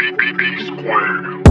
B B B square.